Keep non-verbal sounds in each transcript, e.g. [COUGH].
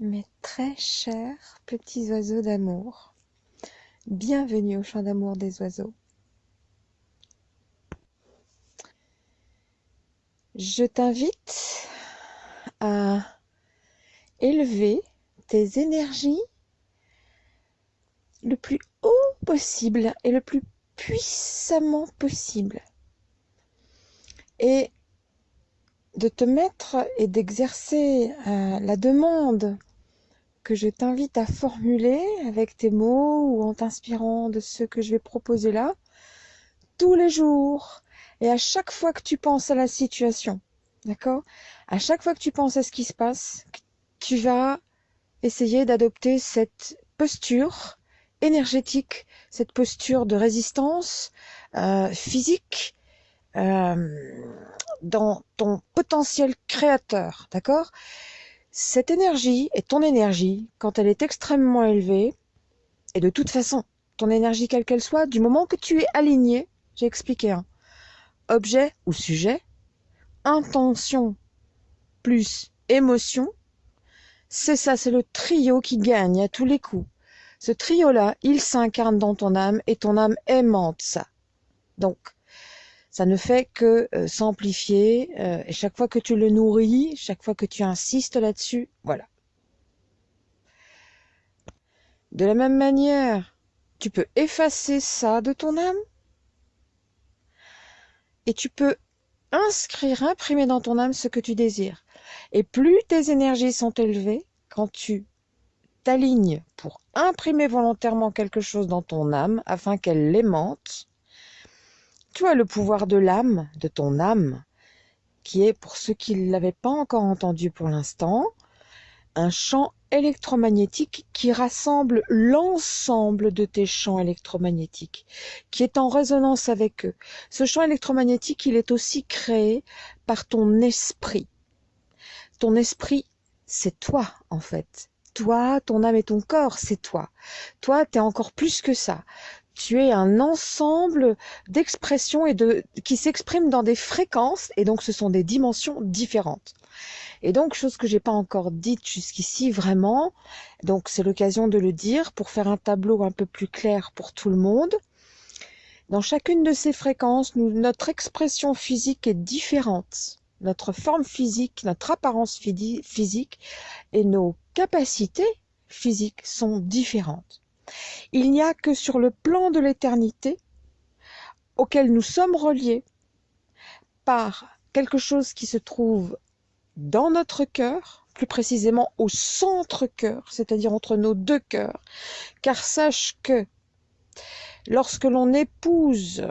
Mes très chers petits oiseaux d'amour, bienvenue au chant d'amour des oiseaux. Je t'invite à élever tes énergies le plus haut possible et le plus puissamment possible. Et de te mettre et d'exercer euh, la demande que je t'invite à formuler avec tes mots ou en t'inspirant de ce que je vais proposer là, tous les jours et à chaque fois que tu penses à la situation, d'accord? À chaque fois que tu penses à ce qui se passe, tu vas essayer d'adopter cette posture énergétique, cette posture de résistance euh, physique euh, dans ton potentiel créateur, d'accord? Cette énergie est ton énergie quand elle est extrêmement élevée, et de toute façon, ton énergie quelle qu'elle soit, du moment que tu es aligné, j'ai expliqué, hein, objet ou sujet, intention plus émotion, c'est ça, c'est le trio qui gagne à tous les coups. Ce trio-là, il s'incarne dans ton âme et ton âme aimante ça. Donc, ça ne fait que euh, s'amplifier. Euh, et chaque fois que tu le nourris, chaque fois que tu insistes là-dessus, voilà. De la même manière, tu peux effacer ça de ton âme. Et tu peux inscrire, imprimer dans ton âme ce que tu désires. Et plus tes énergies sont élevées, quand tu t'alignes pour imprimer volontairement quelque chose dans ton âme afin qu'elle l'aimante, tu as le pouvoir de l'âme, de ton âme, qui est, pour ceux qui ne l'avaient pas encore entendu pour l'instant, un champ électromagnétique qui rassemble l'ensemble de tes champs électromagnétiques, qui est en résonance avec eux. Ce champ électromagnétique, il est aussi créé par ton esprit. Ton esprit, c'est toi, en fait. Toi, ton âme et ton corps, c'est toi. Toi, tu es encore plus que ça tu es un ensemble d'expressions qui s'expriment dans des fréquences et donc ce sont des dimensions différentes. Et donc chose que j'ai pas encore dite jusqu'ici vraiment, donc c'est l'occasion de le dire pour faire un tableau un peu plus clair pour tout le monde. Dans chacune de ces fréquences, notre expression physique est différente. Notre forme physique, notre apparence physique et nos capacités physiques sont différentes. Il n'y a que sur le plan de l'éternité, auquel nous sommes reliés par quelque chose qui se trouve dans notre cœur, plus précisément au centre-cœur, c'est-à-dire entre nos deux cœurs. Car sache que lorsque l'on épouse,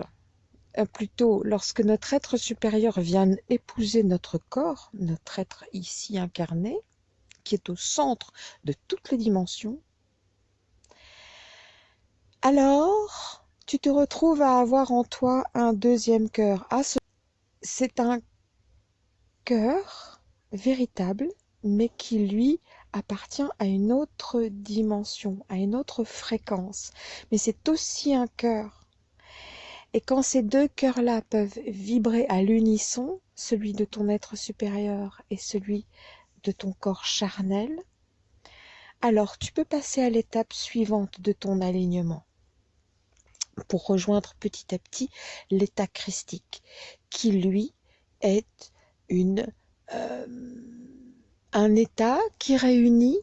euh, plutôt lorsque notre être supérieur vient épouser notre corps, notre être ici incarné, qui est au centre de toutes les dimensions, alors tu te retrouves à avoir en toi un deuxième cœur. Ah, c'est un cœur véritable, mais qui lui appartient à une autre dimension, à une autre fréquence. Mais c'est aussi un cœur. Et quand ces deux cœurs-là peuvent vibrer à l'unisson, celui de ton être supérieur et celui de ton corps charnel, alors tu peux passer à l'étape suivante de ton alignement pour rejoindre petit à petit l'état christique, qui lui est une, euh, un état qui réunit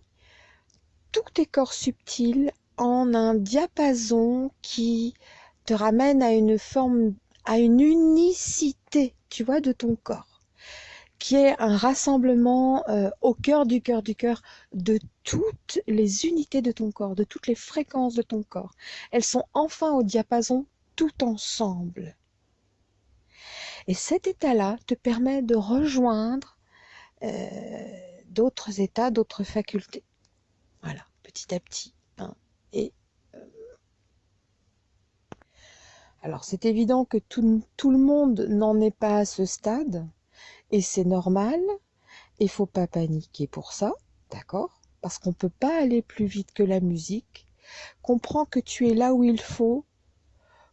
tous tes corps subtils en un diapason qui te ramène à une forme, à une unicité, tu vois, de ton corps qui est un rassemblement euh, au cœur du cœur du cœur de toutes les unités de ton corps, de toutes les fréquences de ton corps. Elles sont enfin au diapason tout ensemble. Et cet état-là te permet de rejoindre euh, d'autres états, d'autres facultés. Voilà, petit à petit. Hein. Et euh, alors c'est évident que tout, tout le monde n'en est pas à ce stade. Et c'est normal, il faut pas paniquer pour ça, d'accord? Parce qu'on peut pas aller plus vite que la musique. Comprends que tu es là où il faut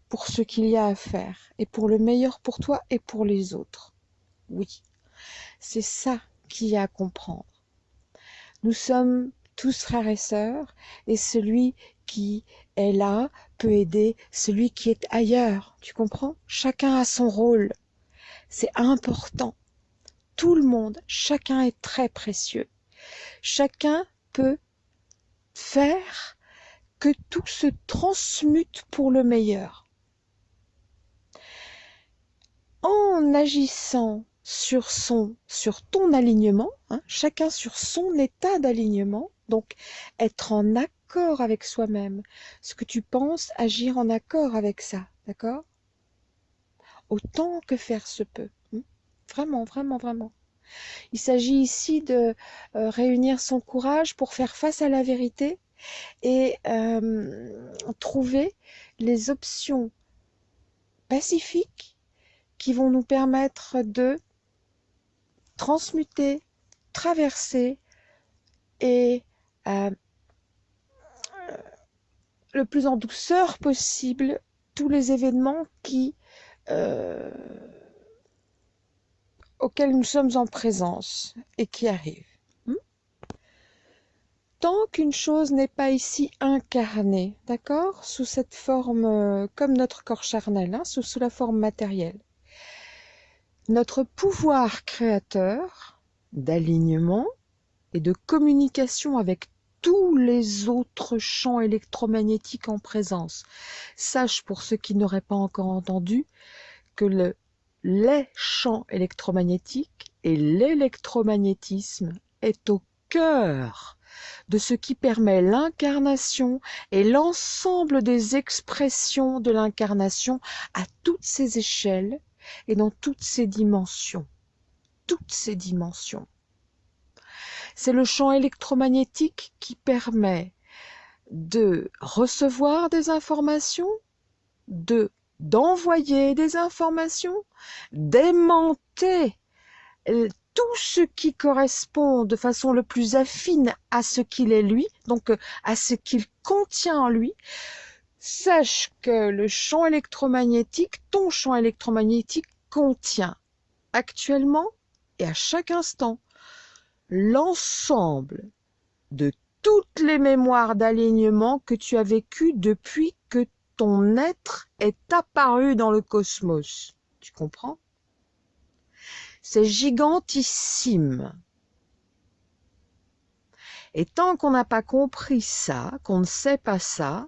pour ce qu'il y a à faire, et pour le meilleur pour toi et pour les autres. Oui, c'est ça qu'il y a à comprendre. Nous sommes tous frères et sœurs, et celui qui est là peut aider celui qui est ailleurs. Tu comprends? Chacun a son rôle. C'est important. Tout le monde, chacun est très précieux. Chacun peut faire que tout se transmute pour le meilleur. En agissant sur son, sur ton alignement, hein, chacun sur son état d'alignement, donc être en accord avec soi-même, ce que tu penses, agir en accord avec ça, d'accord? Autant que faire se peut. Vraiment, vraiment, vraiment. Il s'agit ici de euh, réunir son courage pour faire face à la vérité et euh, trouver les options pacifiques qui vont nous permettre de transmuter, traverser et euh, le plus en douceur possible tous les événements qui auxquels nous sommes en présence et qui arrivent. Hmm? Tant qu'une chose n'est pas ici incarnée, d'accord, sous cette forme, euh, comme notre corps charnel, hein, sous la forme matérielle, notre pouvoir créateur d'alignement et de communication avec tous les autres champs électromagnétiques en présence. Sache pour ceux qui n'auraient pas encore entendu que le, les champs électromagnétiques et l'électromagnétisme est au cœur de ce qui permet l'incarnation et l'ensemble des expressions de l'incarnation à toutes ces échelles et dans toutes ces dimensions. Toutes ces dimensions. C'est le champ électromagnétique qui permet de recevoir des informations, de d'envoyer des informations, d'aimanter tout ce qui correspond de façon le plus affine à ce qu'il est lui, donc à ce qu'il contient en lui, sache que le champ électromagnétique, ton champ électromagnétique contient actuellement et à chaque instant l'ensemble de toutes les mémoires d'alignement que tu as vécues depuis être est apparu dans le cosmos. Tu comprends? C'est gigantissime. Et tant qu'on n'a pas compris ça, qu'on ne sait pas ça,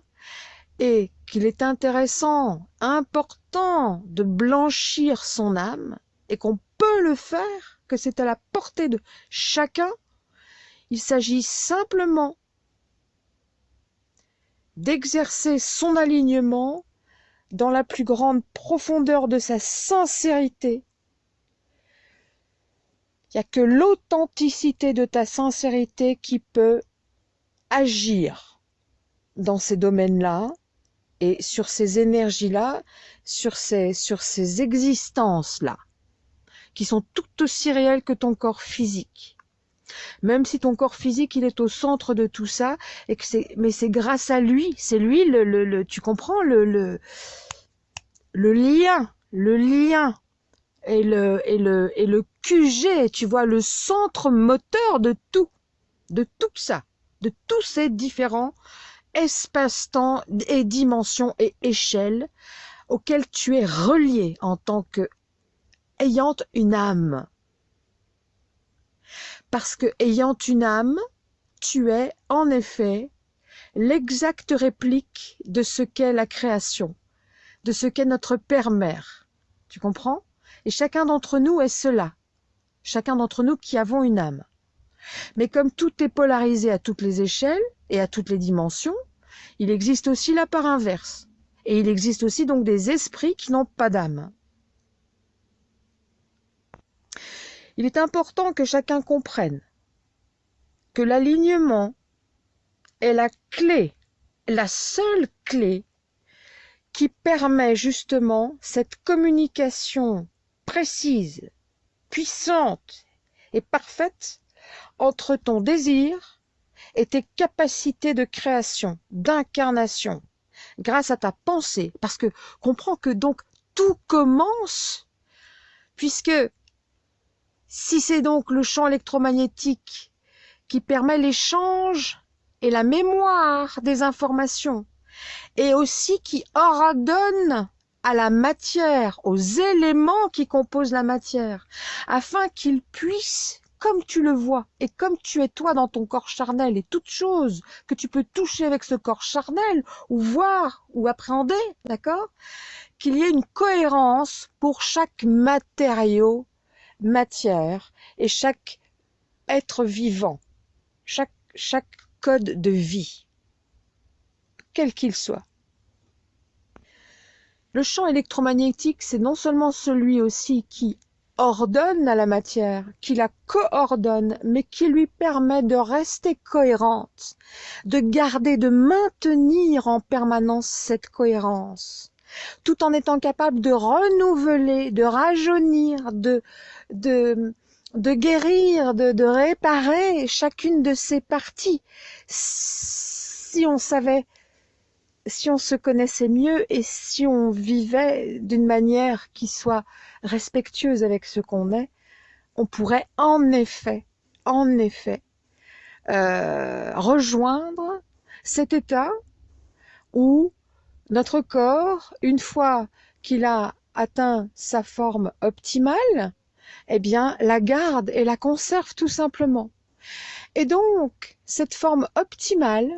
et qu'il est intéressant, important de blanchir son âme, et qu'on peut le faire, que c'est à la portée de chacun, il s'agit simplement d'exercer son alignement dans la plus grande profondeur de sa sincérité. Il n'y a que l'authenticité de ta sincérité qui peut agir dans ces domaines-là et sur ces énergies-là, sur ces, sur ces existences-là, qui sont tout aussi réelles que ton corps physique. Même si ton corps physique, il est au centre de tout ça, et que c'est, mais c'est grâce à lui, c'est lui le, le, le tu comprends le, le, lien, le lien et le, et le, et le QG, tu vois, le centre moteur de tout, de tout ça, de tous ces différents espace-temps et dimensions et échelles auxquelles tu es relié en tant que ayant une âme. Parce que ayant une âme, tu es en effet l'exacte réplique de ce qu'est la création, de ce qu'est notre Père-Mère. Tu comprends? Et chacun d'entre nous est cela. Chacun d'entre nous qui avons une âme. Mais comme tout est polarisé à toutes les échelles et à toutes les dimensions, il existe aussi la part inverse. Et il existe aussi donc des esprits qui n'ont pas d'âme. Il est important que chacun comprenne que l'alignement est la clé, la seule clé qui permet justement cette communication précise, puissante et parfaite entre ton désir et tes capacités de création, d'incarnation, grâce à ta pensée. Parce que comprends que donc tout commence, puisque si c'est donc le champ électromagnétique qui permet l'échange et la mémoire des informations, et aussi qui ordonne à la matière, aux éléments qui composent la matière, afin qu'ils puissent, comme tu le vois, et comme tu es toi dans ton corps charnel, et toutes choses que tu peux toucher avec ce corps charnel, ou voir, ou appréhender, d'accord Qu'il y ait une cohérence pour chaque matériau, matière, et chaque être vivant, chaque, chaque code de vie, quel qu'il soit. Le champ électromagnétique, c'est non seulement celui aussi qui ordonne à la matière, qui la coordonne, mais qui lui permet de rester cohérente, de garder, de maintenir en permanence cette cohérence, tout en étant capable de renouveler, de rajeunir, de, de, guérir, de, de réparer chacune de ses parties. Si on savait si on se connaissait mieux et si on vivait d'une manière qui soit respectueuse avec ce qu'on est, on pourrait en effet, en effet, euh, rejoindre cet état où notre corps, une fois qu'il a atteint sa forme optimale, eh bien, la garde et la conserve tout simplement. Et donc, cette forme optimale,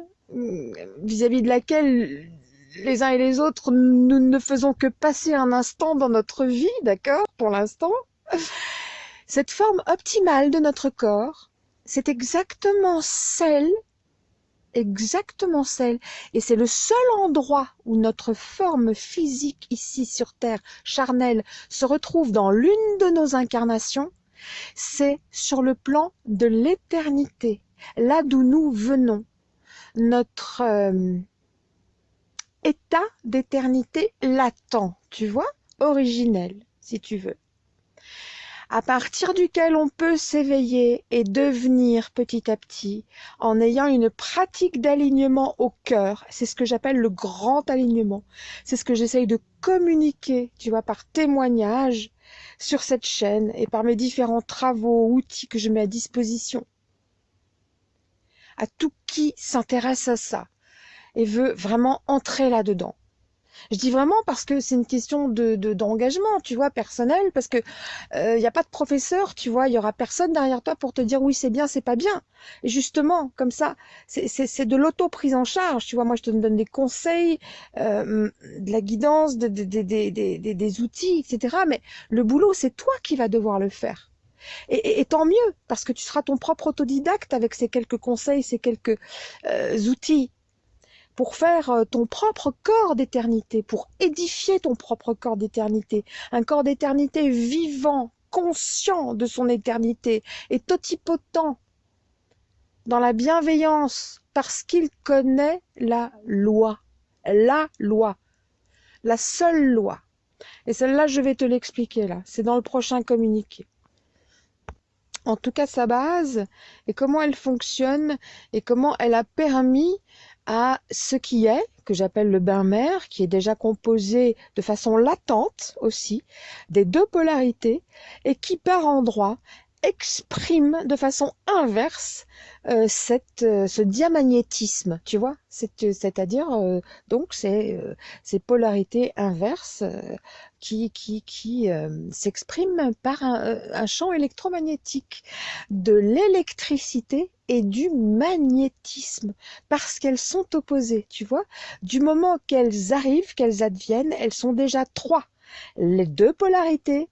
vis-à-vis de laquelle les uns et les autres, nous ne faisons que passer un instant dans notre vie, d'accord, pour l'instant. Cette forme optimale de notre corps, c'est exactement celle, exactement celle, et c'est le seul endroit où notre forme physique ici sur Terre, charnelle, se retrouve dans l'une de nos incarnations, c'est sur le plan de l'éternité, là d'où nous venons, notre euh, état d'éternité latent, tu vois, originel, si tu veux, à partir duquel on peut s'éveiller et devenir petit à petit en ayant une pratique d'alignement au cœur. C'est ce que j'appelle le grand alignement. C'est ce que j'essaye de communiquer, tu vois, par témoignage sur cette chaîne et par mes différents travaux, outils que je mets à disposition à tout qui s'intéresse à ça et veut vraiment entrer là-dedans. Je dis vraiment parce que c'est une question de d'engagement, tu vois, personnel, parce que il euh, n'y a pas de professeur, tu vois, il y aura personne derrière toi pour te dire oui c'est bien, c'est pas bien. Et justement, comme ça, c'est de l'auto prise en charge, tu vois. Moi, je te donne des conseils, euh, de la guidance, des, des, des, des outils, etc. Mais le boulot, c'est toi qui vas devoir le faire. Et, tant mieux, parce que tu seras ton propre autodidacte avec ces quelques conseils, ces quelques euh, outils pour faire euh, ton propre corps d'éternité, pour édifier ton propre corps d'éternité, un corps d'éternité vivant, conscient de son éternité et totipotent dans la bienveillance parce qu'il connaît la loi, la loi, la seule loi. Et celle-là, je vais te l'expliquer là, c'est dans le prochain communiqué. En tout cas sa base, et comment elle fonctionne, et comment elle a permis à ce qui est, que j'appelle le bain-mer, qui est déjà composé de façon latente aussi, des deux polarités, et qui par endroits exprime de façon inverse euh, cette, euh, ce diamagnétisme, tu vois, c'est-à-dire euh, donc ces, ces polarités inverses qui, qui, qui s'expriment par un, un, champ électromagnétique, de l'électricité et du magnétisme, parce qu'elles sont opposées, tu vois. Du moment qu'elles arrivent, qu'elles adviennent, elles sont déjà trois. Les deux polarités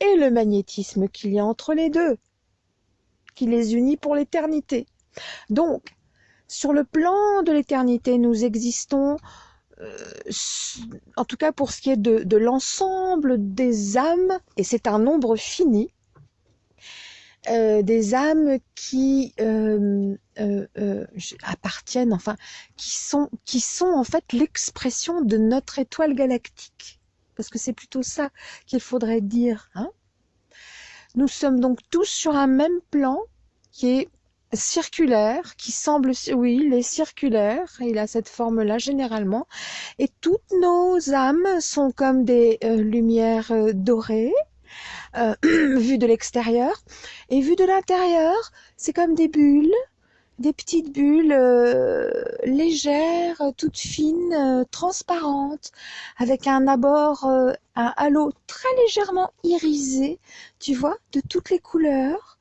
et le magnétisme qu'il y a entre les deux, qui les unit pour l'éternité. Donc, sur le plan de l'éternité, nous existons, euh, en tout cas pour ce qui est de, l'ensemble des âmes, et c'est un nombre fini, euh, des âmes qui euh, appartiennent, enfin, qui sont, qui sont en fait l'expression de notre étoile galactique parce que c'est plutôt ça qu'il faudrait dire. Hein Nous sommes donc tous sur un même plan qui est circulaire, qui semble, oui, il est circulaire, il a cette forme-là généralement, et toutes nos âmes sont comme des euh, lumières euh, dorées, euh, [CLEARS THROAT] vues de l'extérieur, et vues de l'intérieur, c'est comme des bulles des petites bulles légères, toutes fines, transparentes, avec un abord, un halo très légèrement irisé, tu vois, de toutes les couleurs.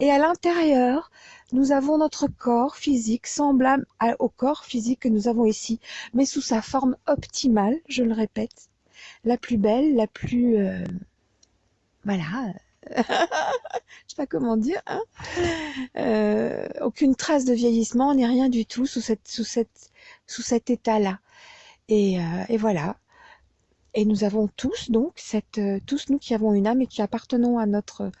Et à l'intérieur, nous avons notre corps physique semblable au corps physique que nous avons ici, mais sous sa forme optimale, je le répète, la plus belle, la plus... voilà, [LAUGHS] je sais pas comment dire, hein euh, aucune trace de vieillissement, ni rien du tout sous, cet état-là. Euh, et, voilà. Et nous avons tous, donc, euh, tous nous qui avons une âme et qui appartenons à notre.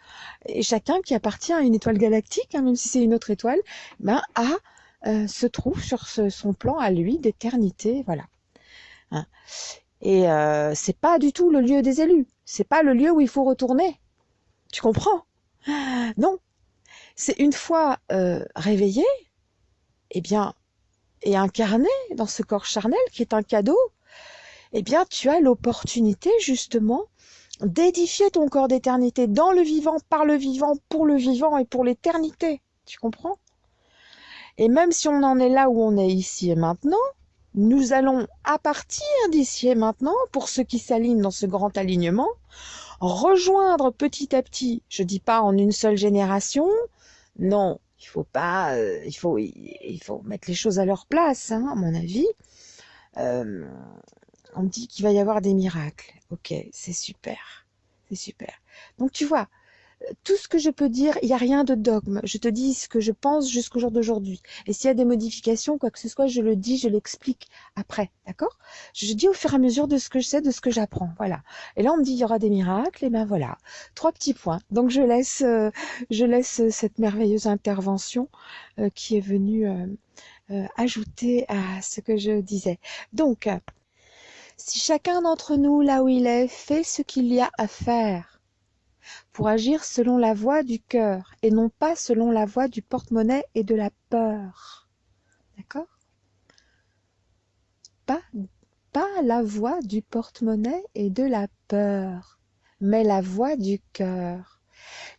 Et chacun qui appartient à une étoile galactique, hein, même si c'est une autre étoile, ben, a, euh, se trouve sur son plan à lui d'éternité. Voilà. Hein. Et euh, c'est pas du tout le lieu des élus. C'est pas le lieu où il faut retourner. Tu comprends? Non. C'est une fois euh, réveillé, eh bien, et incarné dans ce corps charnel qui est un cadeau, eh bien, tu as l'opportunité justement d'édifier ton corps d'éternité dans le vivant, par le vivant, pour le vivant et pour l'éternité. Tu comprends? Et même si on en est là où on est ici et maintenant, nous allons, à partir d'ici et maintenant, pour ceux qui s'alignent dans ce grand alignement, rejoindre petit à petit, je dis pas en une seule génération, non, il faut pas, euh, il faut, il faut mettre les choses à leur place, hein, à mon avis. Euh, on dit qu'il va y avoir des miracles. Ok, c'est super, c'est super. Donc tu vois, tout ce que je peux dire, il n'y a rien de dogme. Je te dis ce que je pense jusqu'au jour d'aujourd'hui. Et s'il y a des modifications, quoi que ce soit, je le dis, je l'explique après. D'accord? Je dis au fur et à mesure de ce que je sais, de ce que j'apprends. Voilà. Et là, on me dit il y aura des miracles. Et ben voilà. Trois petits points. Donc je laisse, euh, je laisse cette merveilleuse intervention euh, qui est venue euh, ajouter à ce que je disais. Donc, si chacun d'entre nous, là où il est, fait ce qu'il y a à faire, pour agir selon la voie du cœur et non pas selon la voie du porte-monnaie et de la peur. D'accord? Pas, pas la voie du porte-monnaie et de la peur, mais la voie du cœur.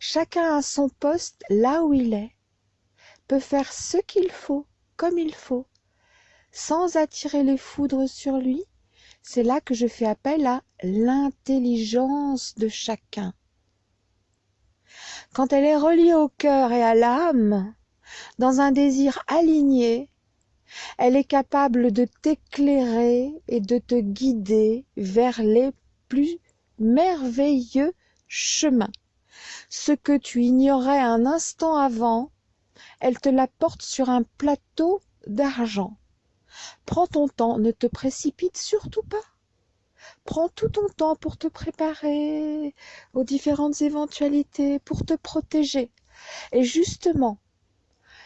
Chacun à son poste là où il est, peut faire ce qu'il faut, comme il faut, sans attirer les foudres sur lui. C'est là que je fais appel à l'intelligence de chacun quand elle est reliée au cœur et à l'âme, dans un désir aligné, elle est capable de t'éclairer et de te guider vers les plus merveilleux chemins. Ce que tu ignorais un instant avant, elle te l'apporte sur un plateau d'argent. Prends ton temps, ne te précipite surtout pas. Prends tout ton temps pour te préparer aux différentes éventualités, pour te protéger. Et justement,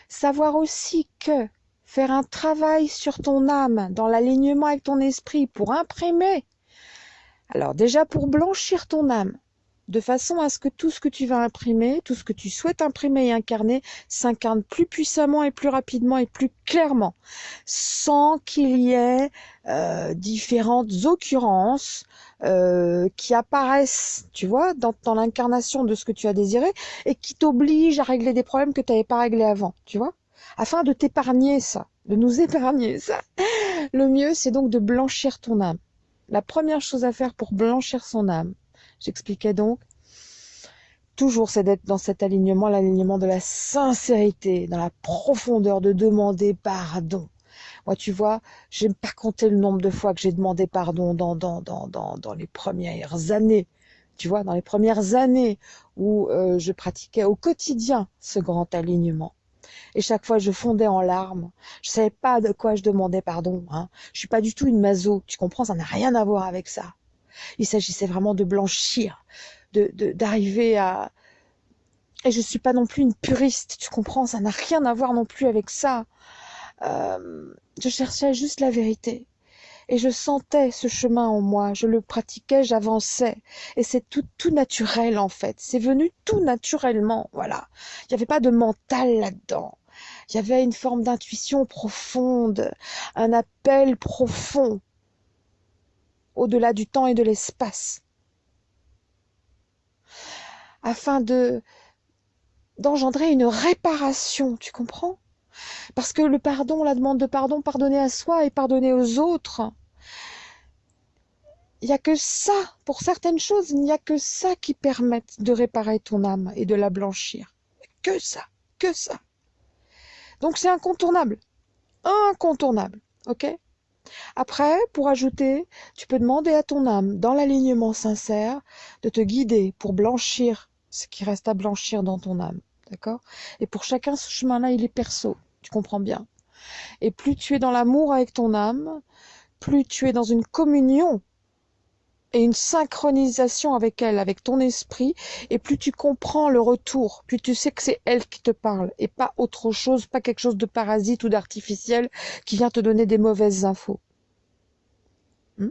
savoir aussi que faire un travail sur ton âme, dans l'alignement avec ton esprit, pour imprimer, alors déjà pour blanchir ton âme, de façon à ce que tout ce que tu vas imprimer, tout ce que tu souhaites imprimer et incarner, s'incarne plus puissamment et plus rapidement et plus clairement, sans qu'il y ait euh, différentes occurrences euh, qui apparaissent, tu vois, dans, dans l'incarnation de ce que tu as désiré et qui t'obligent à régler des problèmes que tu n'avais pas réglés avant, tu vois, afin de t'épargner ça, de nous épargner ça. Le mieux, c'est donc de blanchir ton âme. La première chose à faire pour blanchir son âme, J'expliquais donc. Toujours, c'est d'être dans cet alignement, l'alignement de la sincérité, dans la profondeur de demander pardon. Moi, tu vois, j'aime pas compter le nombre de fois que j'ai demandé pardon dans, dans, dans, dans, dans les premières années. Tu vois, dans les premières années où euh, je pratiquais au quotidien ce grand alignement. Et chaque fois, je fondais en larmes. Je savais pas de quoi je demandais pardon. Hein. Je suis pas du tout une maso. Tu comprends Ça n'a rien à voir avec ça. Il s'agissait vraiment de blanchir, de d'arriver à et je suis pas non plus une puriste, tu comprends Ça n'a rien à voir non plus avec ça. Euh, je cherchais juste la vérité. Et je sentais ce chemin en moi, je le pratiquais, j'avançais. Et c'est tout, tout naturel en fait. C'est venu tout naturellement, voilà. Il n'y avait pas de mental là-dedans. Il y avait une forme d'intuition profonde, un appel profond au-delà du temps et de l'espace, afin de d'engendrer une réparation, tu comprends? Parce que le pardon, la demande de pardon, pardonner à soi et pardonner aux autres, il n'y a que ça, pour certaines choses, il n'y a que ça qui permette de réparer ton âme et de la blanchir. Que ça, que ça. Donc c'est incontournable. Incontournable. OK? Après, pour ajouter, tu peux demander à ton âme, dans l'alignement sincère, de te guider pour blanchir ce qui reste à blanchir dans ton âme. D'accord? Et pour chacun, ce chemin-là, il est perso. Tu comprends bien? Et plus tu es dans l'amour avec ton âme, plus tu es dans une communion et une synchronisation avec elle, avec ton esprit, et plus tu comprends le retour, plus tu sais que c'est elle qui te parle, et pas autre chose, pas quelque chose de parasite ou d'artificiel qui vient te donner des mauvaises infos. Hmm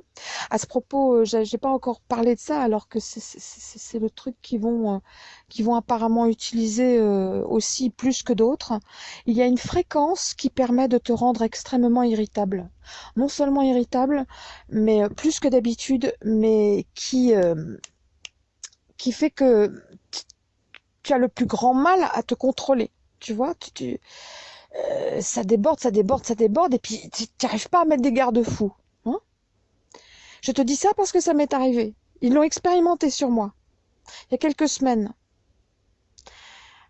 à ce propos, euh, j'ai pas encore parlé de ça, alors que c'est le truc qu'ils vont, euh, vont apparemment utiliser euh, aussi plus que d'autres. Il y a une fréquence qui permet de te rendre extrêmement irritable. Non seulement irritable, mais plus que d'habitude, mais qui, qui fait que tu as le plus grand mal à te contrôler. Tu vois, tu, ça déborde, ça déborde, ça déborde, et puis tu n'arrives pas à mettre des garde-fous. Je te dis ça parce que ça m'est arrivé. Ils l'ont expérimenté sur moi il y a quelques semaines.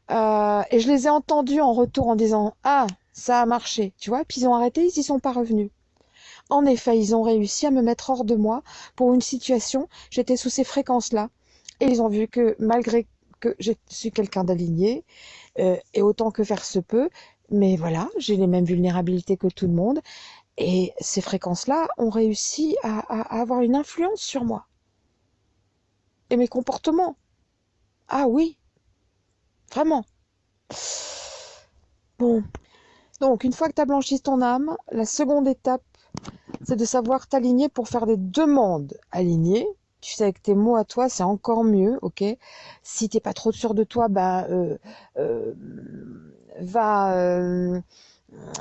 Euh, et je les ai entendus en retour en disant Ah, ça a marché, tu vois. Puis ils ont arrêté, ils n'y sont pas revenus. En effet, ils ont réussi à me mettre hors de moi pour une situation. J'étais sous ces fréquences-là. Et ils ont vu que malgré que je suis quelqu'un d'aligné, euh, et autant que faire se peut, mais voilà, j'ai les mêmes vulnérabilités que tout le monde, et ces fréquences-là ont réussi à, avoir une influence sur moi. Et mes comportements. Ah oui, vraiment. Bon. Donc, une fois que tu as blanchi ton âme, la seconde étape, c'est de savoir t'aligner pour faire des demandes alignées. Tu sais, avec tes mots à toi, c'est encore mieux, ok? Si t'es pas trop sûr de toi, ben, euh, euh, va... Euh,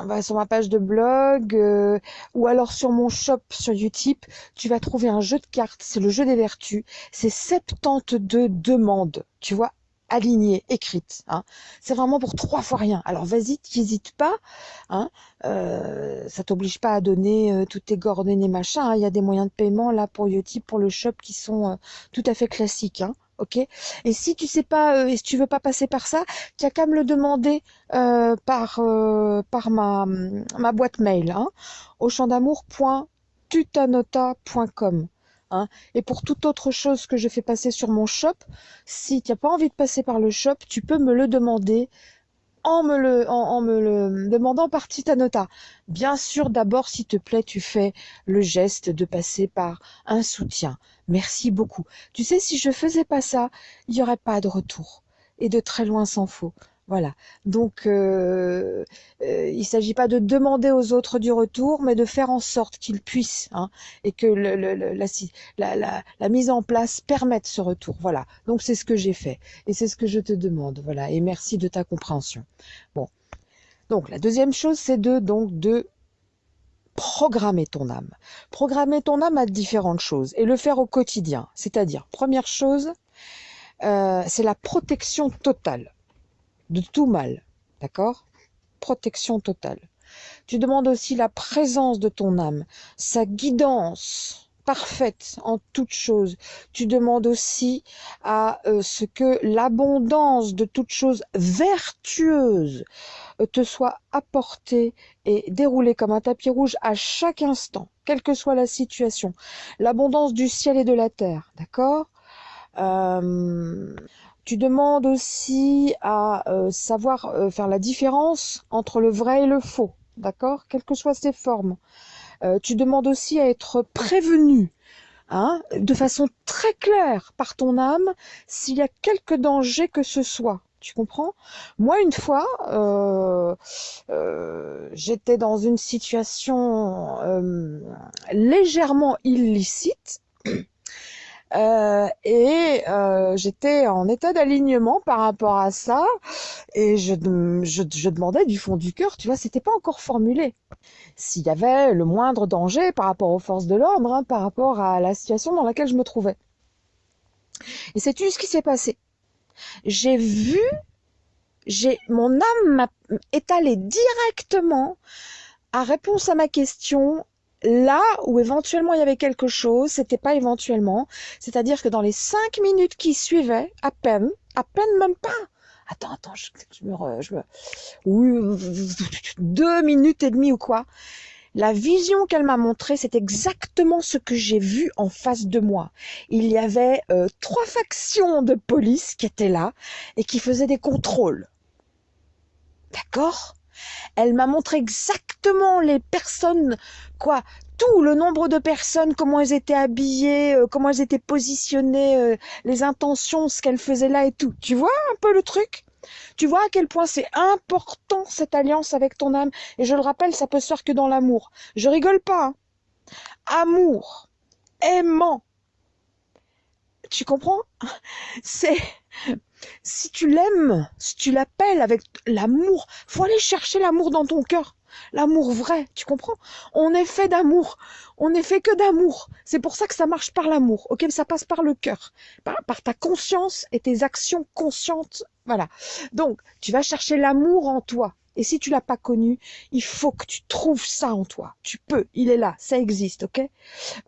va sur ma page de blog euh, ou alors sur mon shop sur Utip, tu vas trouver un jeu de cartes, c'est le jeu des vertus, c'est 72 demandes, tu vois, alignées, écrites. Hein. C'est vraiment pour trois fois rien. Alors vas-y, n'hésite pas, hein, euh, ça t'oblige pas à donner euh, toutes tes coordonnées machin. Hein. Il y a des moyens de paiement là pour Utip, pour le shop qui sont euh, tout à fait classiques. Hein Et si tu sais pas, euh, et si tu veux pas passer par ça, tu as qu'à me le demander euh, par euh, par ma ma boîte mail, hein, au champ d'amour.tutanota.com. Hein. Et pour toute autre chose que je fais passer sur mon shop, si tu n'as pas envie de passer par le shop, tu peux me le demander en me le, en, me le demandant par Titanota. Bien sûr, d'abord, s'il te plaît, tu fais le geste de passer par un soutien. Merci beaucoup. Tu sais, si je faisais pas ça, il n'y aurait pas de retour. Et de très loin s'en faut. Voilà. Donc, euh, euh, il ne s'agit pas de demander aux autres du retour, mais de faire en sorte qu'ils puissent, hein, et que le, la, mise en place permette ce retour. Voilà. Donc, c'est ce que j'ai fait, et c'est ce que je te demande. Voilà. Et merci de ta compréhension. Bon. Donc, la deuxième chose, c'est de donc de programmer ton âme. Programmer ton âme à différentes choses et le faire au quotidien. C'est-à-dire, première chose, euh, c'est la protection totale de tout mal. D'accord? Protection totale. Tu demandes aussi la présence de ton âme, sa guidance parfaite en toutes choses. Tu demandes aussi à euh, ce que l'abondance de toutes choses vertueuses euh, te soit apportée et déroulée comme un tapis rouge à chaque instant, quelle que soit la situation. L'abondance du ciel et de la terre, d'accord? Euh, tu demandes aussi à euh, savoir euh, faire la différence entre le vrai et le faux, d'accord? Quelles que soient ses formes. Euh, tu demandes aussi à être prévenu, hein, de façon très claire par ton âme, s'il y a quelque danger que ce soit. Tu comprends? Moi, une fois, j'étais dans une situation légèrement illicite. Euh, et euh, j'étais en état d'alignement par rapport à ça et je, je, je, demandais du fond du cœur, tu vois, c'était pas encore formulé. S'il y avait le moindre danger par rapport aux forces de l'ordre, hein, par rapport à la situation dans laquelle je me trouvais. Et sais-tu ce qui s'est passé J'ai vu j'ai mon âme est allée directement à réponse à ma question là où éventuellement il y avait quelque chose, c'était pas éventuellement, c'est-à-dire que dans les cinq minutes qui suivaient, à peine, à peine même pas. Attends, attends, je, me, je me, oui, deux minutes et demie ou quoi. La vision qu'elle m'a montrée, c'est exactement ce que j'ai vu en face de moi. Il y avait euh, trois factions de police qui étaient là et qui faisaient des contrôles. D'accord? Elle m'a montré exactement les personnes, quoi, tout le nombre de personnes, comment elles étaient habillées, euh, comment elles étaient positionnées, euh, les intentions, ce qu'elles faisaient là et tout. Tu vois un peu le truc? Tu vois à quel point c'est important cette alliance avec ton âme. Et je le rappelle, ça peut se que dans l'amour. Je rigole pas. Hein. Amour, aimant. Tu comprends? [LAUGHS] C'est si tu l'aimes, si tu l'appelles avec l'amour, faut aller chercher l'amour dans ton cœur. L'amour vrai, tu comprends? On est fait d'amour. On n'est fait que d'amour. C'est pour ça que ça marche par l'amour. Ok, ça passe par le cœur, par, ta conscience et tes actions conscientes. Voilà. Donc, tu vas chercher l'amour en toi. Et si tu l'as pas connu, il faut que tu trouves ça en toi. Tu peux, il est là, ça existe, ok?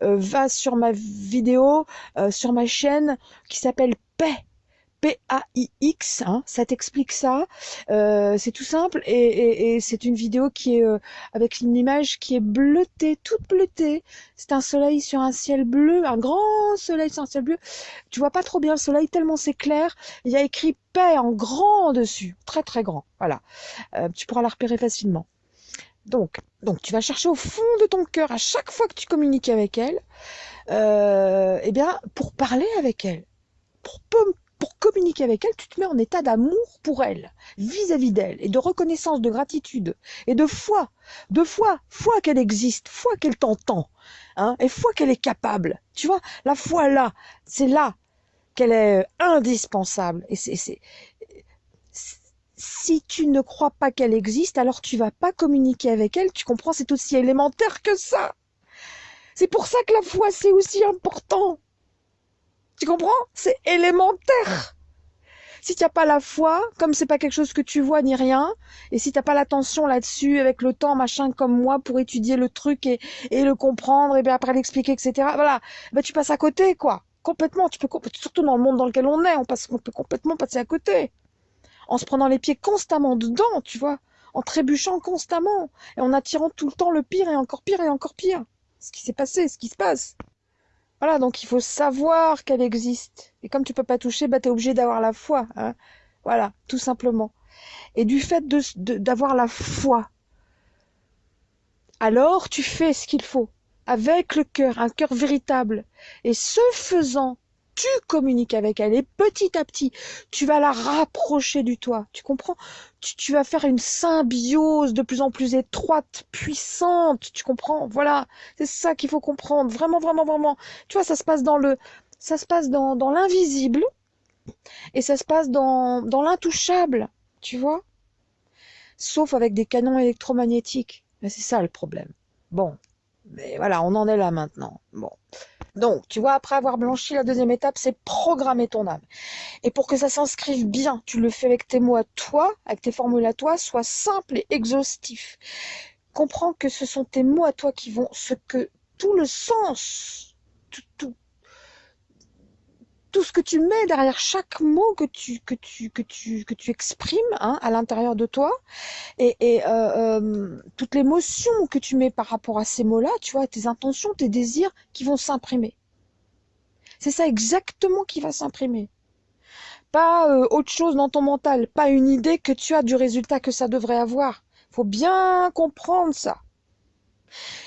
Euh, Va sur ma vidéo, euh, sur ma chaîne qui s'appelle Paix P-A-I-X, hein, ça t'explique ça. Euh, c'est tout simple et, c'est une vidéo qui est euh, avec une image qui est bleutée, toute bleutée. C'est un soleil sur un ciel bleu, un grand soleil sur un ciel bleu. Tu vois pas trop bien le soleil tellement c'est clair. Il y a écrit paix en grand dessus, très très grand. Voilà, euh, tu pourras la repérer facilement. Donc, donc tu vas chercher au fond de ton cœur à chaque fois que tu communiques avec elle, eh bien, pour parler avec elle, pour pour communiquer avec elle, tu te mets en état d'amour pour elle, vis-à-vis d'elle, et de reconnaissance, de gratitude, et de foi, de foi, foi qu'elle existe, foi qu'elle t'entend, hein, et foi qu'elle est capable. Tu vois, la foi là, c'est là qu'elle est indispensable. Et c'est, si tu ne crois pas qu'elle existe, alors tu vas pas communiquer avec elle. Tu comprends, c'est aussi élémentaire que ça. C'est pour ça que la foi, c'est aussi important. Tu comprends? C'est élémentaire. Si tu n'as pas la foi, comme c'est pas quelque chose que tu vois ni rien, et si tu n'as pas l'attention là-dessus avec le temps, machin, comme moi, pour étudier le truc et, le comprendre, et bien après l'expliquer, etc. Voilà, ben tu passes à côté, quoi. Complètement. Tu peux surtout dans le monde dans lequel on est, on passe, on peut complètement passer à côté, en se prenant les pieds constamment dedans, tu vois, en trébuchant constamment et en attirant tout le temps le pire et encore pire et encore pire. Ce qui s'est passé, ce qui se passe. Voilà, donc il faut savoir qu'elle existe. Et comme tu peux pas toucher, bah, tu es obligé d'avoir la foi. Hein. Voilà, tout simplement. Et du fait d'avoir la foi, alors tu fais ce qu'il faut, avec le cœur, un cœur véritable. Et ce faisant, tu communiques avec elle et petit à petit, tu vas la rapprocher du toi. Tu comprends? Tu, vas faire une symbiose de plus en plus étroite, puissante. Tu comprends? Voilà, c'est ça qu'il faut comprendre. Vraiment, vraiment, vraiment. Tu vois, ça se passe dans le, ça se passe dans, dans l'invisible et ça se passe dans, dans l'intouchable. Tu vois? Sauf avec des canons électromagnétiques. C'est ça le problème. Bon, mais voilà, on en est là maintenant. Bon. Donc, tu vois, après avoir blanchi, la deuxième étape, c'est programmer ton âme. Et pour que ça s'inscrive bien, tu le fais avec tes mots à toi, avec tes formules à toi, sois simple et exhaustif. Comprends que ce sont tes mots à toi qui vont, ce que tout le sens, tout ce que tu mets derrière chaque mot que tu que tu que tu que tu exprimes hein, à l'intérieur de toi et, et euh, euh, toute l'émotion que tu mets par rapport à ces mots-là, tu vois, tes intentions, tes désirs qui vont s'imprimer. C'est ça exactement qui va s'imprimer. Pas euh, autre chose dans ton mental, pas une idée que tu as du résultat que ça devrait avoir. Faut bien comprendre ça.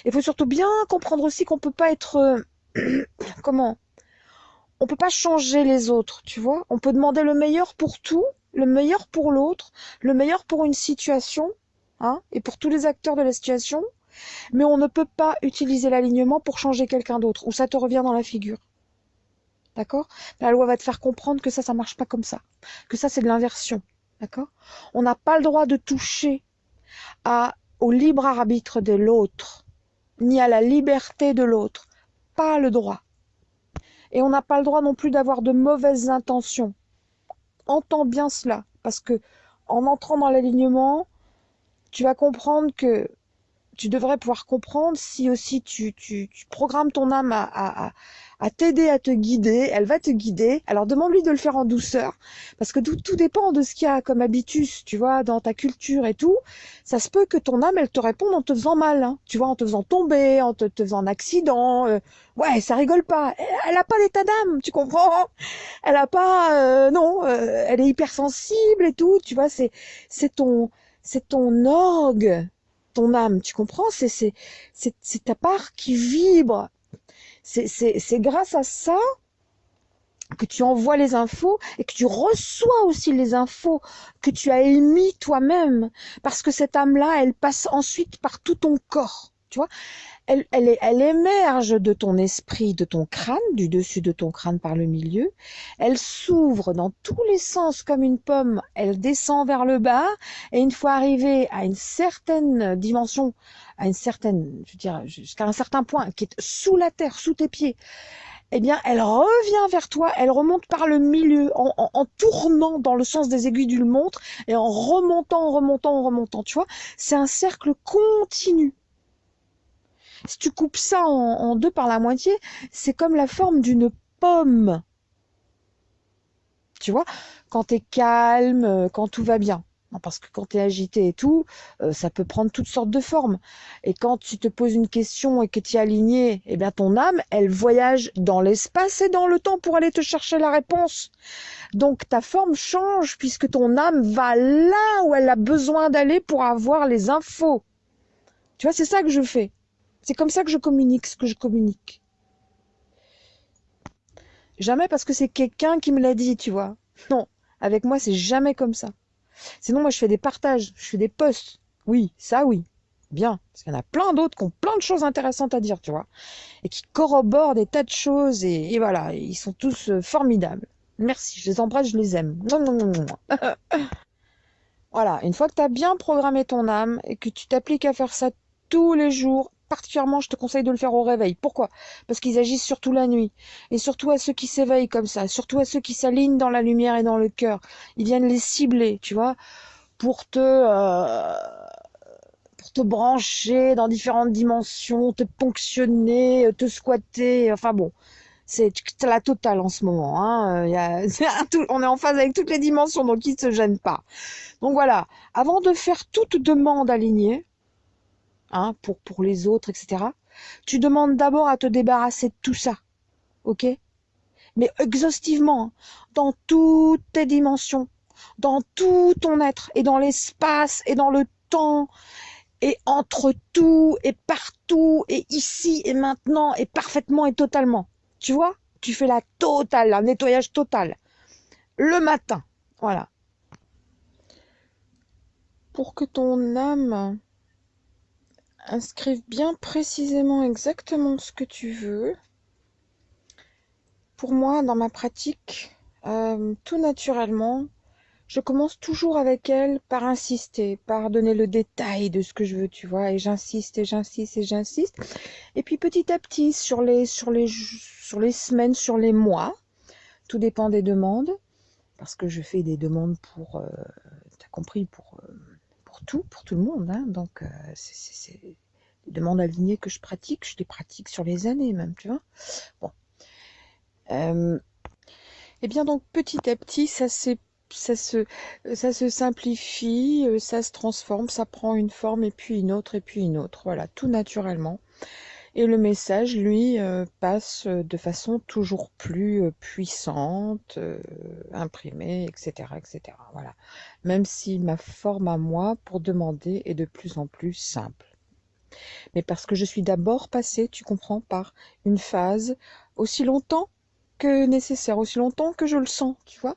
Il faut surtout bien comprendre aussi qu'on peut pas être [CLEARS THROAT] comment on peut pas changer les autres, tu vois. On peut demander le meilleur pour tout, le meilleur pour l'autre, le meilleur pour une situation, hein, et pour tous les acteurs de la situation, mais on ne peut pas utiliser l'alignement pour changer quelqu'un d'autre, ou ça te revient dans la figure. D'accord? La loi va te faire comprendre que ça, ça marche pas comme ça, que ça, c'est de l'inversion. D'accord? On n'a pas le droit de toucher à, au libre arbitre de l'autre, ni à la liberté de l'autre. Pas le droit. Et on n'a pas le droit non plus d'avoir de mauvaises intentions. Entends bien cela, parce que en entrant dans l'alignement, tu vas comprendre que tu devrais pouvoir comprendre si aussi tu, tu, tu programmes ton âme à, à, à t'aider, à te guider, elle va te guider. Alors demande-lui de le faire en douceur, parce que tout, tout dépend de ce qu'il y a comme habitus, tu vois, dans ta culture et tout. Ça se peut que ton âme, elle te réponde en te faisant mal, hein, tu vois, en te faisant tomber, en te, te faisant un accident. Euh, ouais, ça rigole pas. Elle a pas d'état d'âme, tu comprends? Elle a pas, euh, non, euh, elle est hypersensible et tout, tu vois, c'est c'est ton c'est ton orgue ton âme, tu comprends? C'est c'est c'est ta part qui vibre. C'est grâce à ça que tu envoies les infos et que tu reçois aussi les infos que tu as émis toi-même. Parce que cette âme-là, elle passe ensuite par tout ton corps, tu vois? Elle, elle, émerge de ton esprit, de ton crâne, du dessus de ton crâne par le milieu. Elle s'ouvre dans tous les sens comme une pomme. Elle descend vers le bas et une fois arrivée à une certaine dimension, à une certaine, je jusqu'à un certain point, qui est sous la terre, sous tes pieds, eh bien, elle revient vers toi, elle remonte par le milieu, en, en, tournant dans le sens des aiguilles d'une montre et en remontant, en remontant, en remontant. Tu vois, c'est un cercle continu. Si tu coupes ça en, deux par la moitié, c'est comme la forme d'une pomme. Tu vois, quand tu es calme, euh, quand tout va bien. parce que quand tu es agité et tout, euh, ça peut prendre toutes sortes de formes. Et quand tu te poses une question et que tu es aligné, eh bien ton âme, elle voyage dans l'espace et dans le temps pour aller te chercher la réponse. Donc ta forme change puisque ton âme va là où elle a besoin d'aller pour avoir les infos. Tu vois, c'est ça que je fais. C'est comme ça que je communique ce que je communique. Jamais parce que c'est quelqu'un qui me l'a dit, tu vois. Non, avec moi, c'est jamais comme ça. Sinon, moi, je fais des partages, je fais des posts. Oui, ça, oui. Bien. Parce qu'il y en a plein d'autres qui ont plein de choses intéressantes à dire, tu vois. Et qui corroborent des tas de choses. Et, voilà, ils sont tous euh, formidables. Merci, je les embrasse, je les aime. Non, non, non, non. [LAUGHS] voilà, une fois que tu as bien programmé ton âme et que tu t'appliques à faire ça tous les jours, particulièrement, je te conseille de le faire au réveil. Pourquoi? Parce qu'ils agissent surtout la nuit. Et surtout à ceux qui s'éveillent comme ça, surtout à ceux qui s'alignent dans la lumière et dans le cœur. Ils viennent les cibler, tu vois, pour te... Euh, brancher dans différentes dimensions, te ponctionner, te squatter, enfin bon, c'est la totale en ce moment. Hein. [LAUGHS] On est en phase avec toutes les dimensions, donc ils ne se gênent pas. Donc voilà, avant de faire toute demande alignée, Hein, pour, pour les autres, etc. Tu demandes d'abord à te débarrasser de tout ça, ok? Mais exhaustivement, hein, dans toutes tes dimensions, dans tout ton être, et dans l'espace, et dans le temps, et entre tout, et partout, et ici, et maintenant, et parfaitement, et totalement. Tu vois? Tu fais la totale, un nettoyage total. Le matin, voilà. Pour que ton âme inscrive bien précisément exactement ce que tu veux. Pour moi, dans ma pratique, euh, tout naturellement, je commence toujours avec elle par insister, par donner le détail de ce que je veux, tu vois, et j'insiste et j'insiste et j'insiste. Et puis petit à petit, sur les, semaines, sur les mois, tout dépend des demandes, parce que je fais des demandes pour, euh, t'as compris, pour euh, tout, pour tout le monde. Hein. Donc, euh, c'est des demandes alignées que je pratique. Je les pratique sur les années même, tu vois. Bon. Euh, et eh bien, donc, petit à petit, ça, ça, se, ça se simplifie, euh, ça se transforme, ça prend une forme et puis une autre et puis une autre. Voilà, tout naturellement. Et le message, lui, euh, passe de façon toujours plus euh, puissante, euh, imprimée, etc., etc. Voilà. Même si ma forme à moi pour demander est de plus en plus simple. Mais parce que je suis d'abord passée, tu comprends, par une phase aussi longtemps que nécessaire, aussi longtemps que je le sens, tu vois.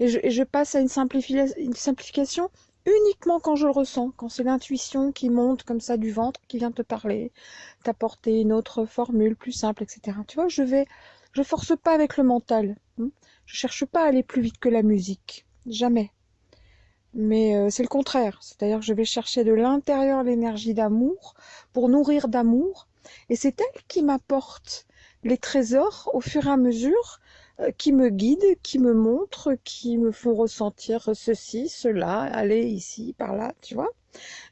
Et je, passe à une simplification uniquement quand je le ressens, quand c'est l'intuition qui monte comme ça du ventre, qui vient te parler, t'apporter une autre formule plus simple, etc. Tu vois, je vais, je force pas avec le mental. Hein. Je cherche pas à aller plus vite que la musique, jamais. Mais euh, c'est le contraire, c'est-à-dire que je vais chercher de l'intérieur l'énergie d'amour pour nourrir d'amour, et c'est elle qui m'apporte les trésors au fur et à mesure qui me guident, qui me montrent, qui me font ressentir ceci, cela, aller ici, par là, tu vois.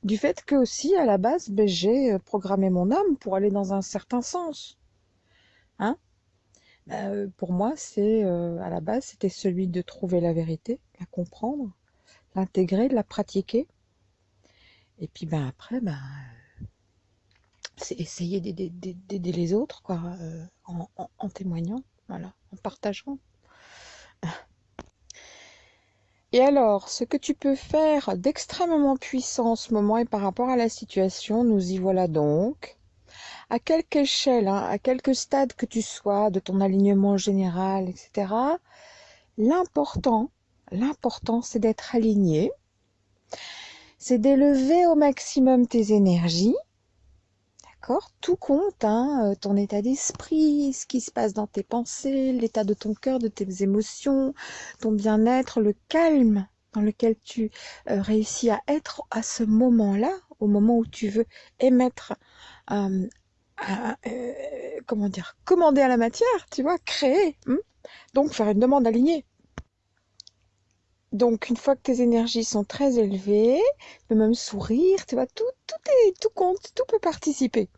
Du fait que aussi, à la base, ben, j'ai euh, programmé mon âme pour aller dans un certain sens. Hein ben, euh, Pour moi, c'est à la base, c'était celui de trouver la vérité, la comprendre, l'intégrer, la pratiquer. Et puis ben après, ben c'est essayer d'aider les autres, quoi, en témoignant. Voilà, en partageant. Et alors, ce que tu peux faire d'extrêmement puissant en ce moment et par rapport à la situation, nous y voilà donc. À quelque échelle, hein, à quelque stade que tu sois de ton alignement général, etc., l'important, l'important, c'est d'être aligné, c'est d'élever au maximum tes énergies, tout compte, hein, euh, ton état d'esprit, ce qui se passe dans tes pensées, l'état de ton cœur, de tes émotions, ton bien-être, le calme dans lequel tu euh, réussis à être à ce moment-là, au moment où tu veux émettre, euh, comment dire, commander à la matière, tu vois, créer. Hein. donc faire une demande alignée. Donc, une fois que tes énergies sont très élevées, le même sourire, tu vois, tout, tout, est, tout compte, tout peut participer.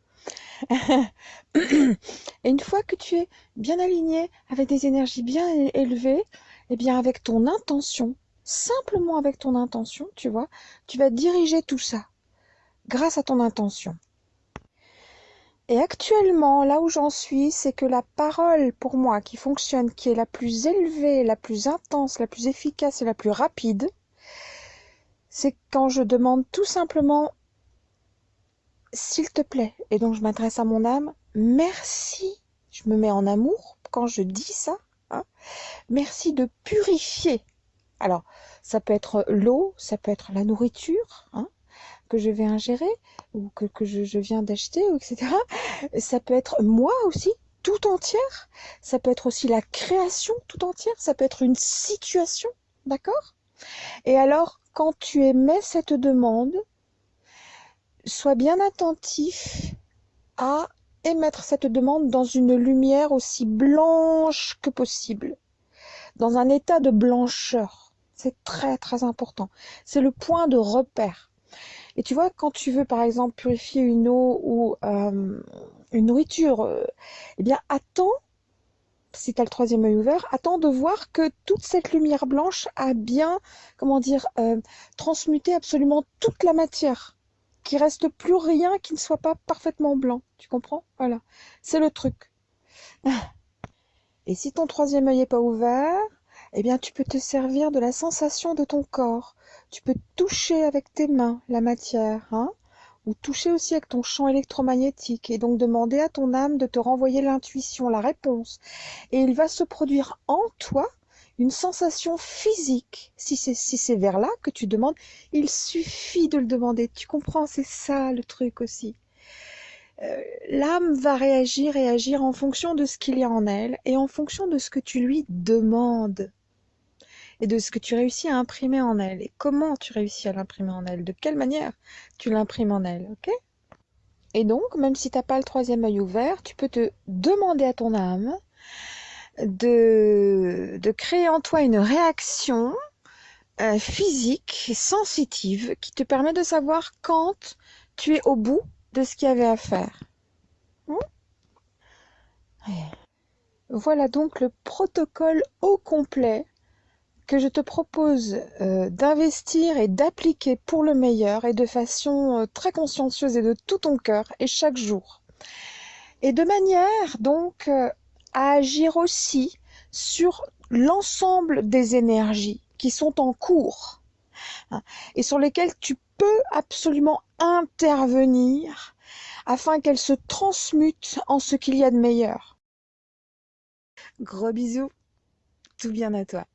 [COUGHS] Et une fois que tu es bien aligné, avec des énergies bien élevées, et eh bien avec ton intention, simplement avec ton intention, tu vois, tu vas diriger tout ça grâce à ton intention. Et actuellement, là où j'en suis, c'est que la parole pour moi qui fonctionne, qui est la plus élevée, la plus intense, la plus efficace et la plus rapide, c'est quand je demande tout simplement s'il te plaît, et donc je m'adresse à mon âme, merci, je me mets en amour quand je dis ça, hein, merci de purifier. Alors, ça peut être l'eau, ça peut être la nourriture hein, que je vais ingérer ou que, je, je viens d'acheter, etc. Ça peut être moi aussi, tout entière. Ça peut être aussi la création tout entière. Ça peut être une situation, d'accord? Et alors, quand tu émets cette demande, sois bien attentif à émettre cette demande dans une lumière aussi blanche que possible, dans un état de blancheur. C'est très très important. C'est le point de repère. Et tu vois, quand tu veux par exemple purifier une eau ou euh, une nourriture, euh, eh bien attends, si tu as le troisième œil ouvert, attends de voir que toute cette lumière blanche a bien, comment dire, euh, transmuté absolument toute la matière qu'il reste plus rien qui ne soit pas parfaitement blanc. Tu comprends? Voilà. C'est le truc. Et si ton troisième œil n'est pas ouvert, eh bien, tu peux te servir de la sensation de ton corps. Tu peux toucher avec tes mains la matière, hein ou toucher aussi avec ton champ électromagnétique et donc demander à ton âme de te renvoyer l'intuition, la réponse. Et il va se produire en toi une sensation physique. Si c'est vers là que tu demandes, il suffit de le demander. Tu comprends, c'est ça le truc aussi. Euh, l'âme va réagir et agir en fonction de ce qu'il y a en elle et en fonction de ce que tu lui demandes et de ce que tu réussis à imprimer en elle et comment tu réussis à l'imprimer en elle, de quelle manière tu l'imprimes en elle, ok? Et donc, même si tu n'as pas le troisième œil ouvert, tu peux te demander à ton âme de, de créer en toi une réaction euh, physique et sensitive qui te permet de savoir quand tu es au bout de ce qu'il y avait à faire. Hmm? Voilà donc le protocole au complet que je te propose euh, d'investir et d'appliquer pour le meilleur et de façon euh, très consciencieuse et de tout ton cœur et chaque jour. Et de manière donc à agir aussi sur l'ensemble des énergies qui sont en cours hein, et sur lesquelles tu peux absolument intervenir afin qu'elles se transmutent en ce qu'il y a de meilleur. Gros bisous, tout bien à toi.